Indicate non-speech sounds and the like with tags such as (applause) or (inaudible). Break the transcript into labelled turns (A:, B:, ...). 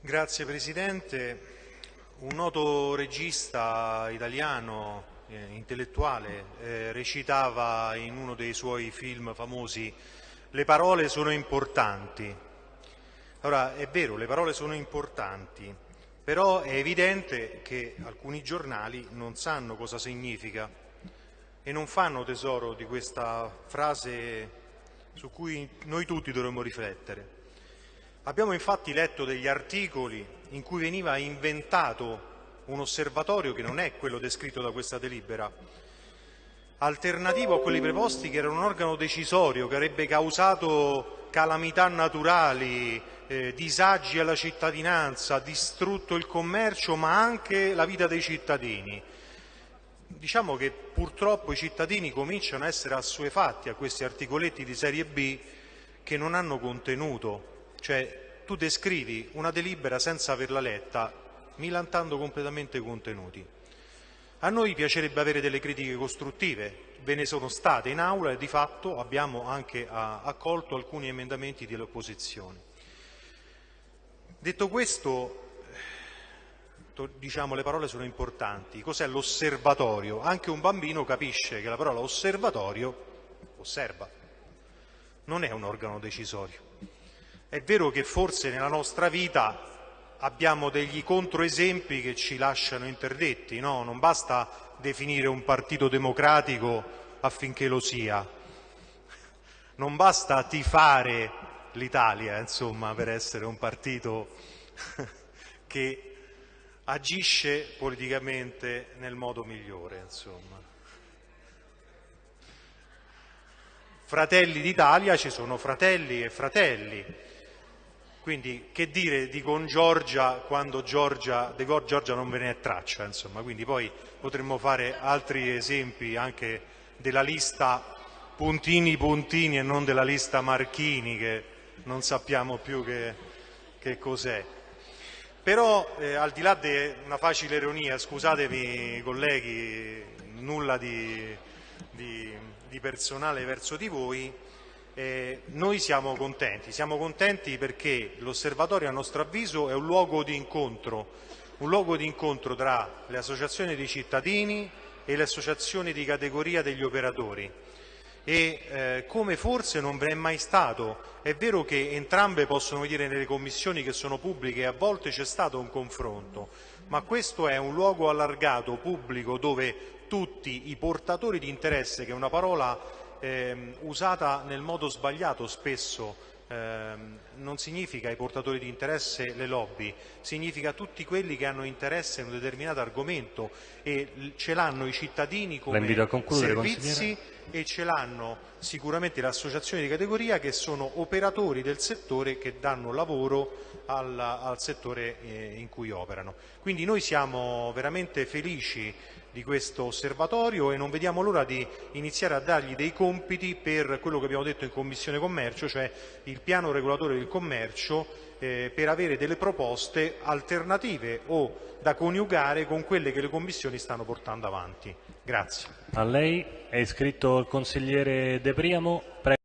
A: Grazie Presidente. Un noto regista italiano, eh, intellettuale, eh, recitava in uno dei suoi film famosi le parole sono importanti. Allora, è vero, le parole sono importanti, però è evidente che alcuni giornali non sanno cosa significa e non fanno tesoro di questa frase su cui noi tutti dovremmo riflettere. Abbiamo infatti letto degli articoli in cui veniva inventato un osservatorio che non è quello descritto da questa delibera, alternativo a quelli preposti che era un organo decisorio che avrebbe causato calamità naturali, eh, disagi alla cittadinanza, distrutto il commercio ma anche la vita dei cittadini. Diciamo che purtroppo i cittadini cominciano a essere assuefatti a questi articoletti di serie B che non hanno contenuto, cioè tu descrivi una delibera senza averla letta, milantando completamente i contenuti. A noi piacerebbe avere delle critiche costruttive, ve ne sono state in aula e di fatto abbiamo anche accolto alcuni emendamenti delle opposizioni. Detto questo, diciamo le parole sono importanti. Cos'è l'osservatorio? Anche un bambino capisce che la parola osservatorio osserva, non è un organo decisorio. È vero che forse nella nostra vita abbiamo degli controesempi che ci lasciano interdetti, no? non basta definire un partito democratico affinché lo sia, non basta tifare l'Italia insomma, per essere un partito (laughs) che agisce politicamente nel modo migliore. Insomma. Fratelli d'Italia ci sono fratelli e fratelli, quindi che dire di con Giorgia quando Giorgia, di Giorgia non ve ne è traccia, insomma, quindi poi potremmo fare altri esempi anche della lista puntini puntini e non della lista Marchini che non sappiamo più che, che cos'è. Però eh, al di là di una facile ironia, scusatemi colleghi, nulla di, di, di personale verso di voi, eh, noi siamo contenti, siamo contenti perché l'osservatorio a nostro avviso è un luogo di incontro, un luogo di incontro tra le associazioni dei cittadini e le associazioni di categoria degli operatori e eh, come forse non è mai stato. È vero che entrambe possono dire nelle commissioni che sono pubbliche a volte c'è stato un confronto, ma questo è un luogo allargato, pubblico, dove tutti i portatori di interesse, che è una parola ehm, usata nel modo sbagliato spesso ehm, non significa i portatori di interesse le lobby, significa tutti quelli che hanno interesse in un determinato argomento e ce l'hanno i cittadini come servizi e ce l'hanno sicuramente le associazioni di categoria che sono operatori del settore che danno lavoro al, al settore eh, in cui operano. Quindi noi siamo veramente felici di questo osservatorio e non vediamo l'ora di iniziare a dargli dei compiti per quello che abbiamo detto in Commissione Commercio, cioè il piano regolatore del commercio eh, per avere delle proposte alternative o da coniugare con quelle che le commissioni stanno portando avanti. Grazie.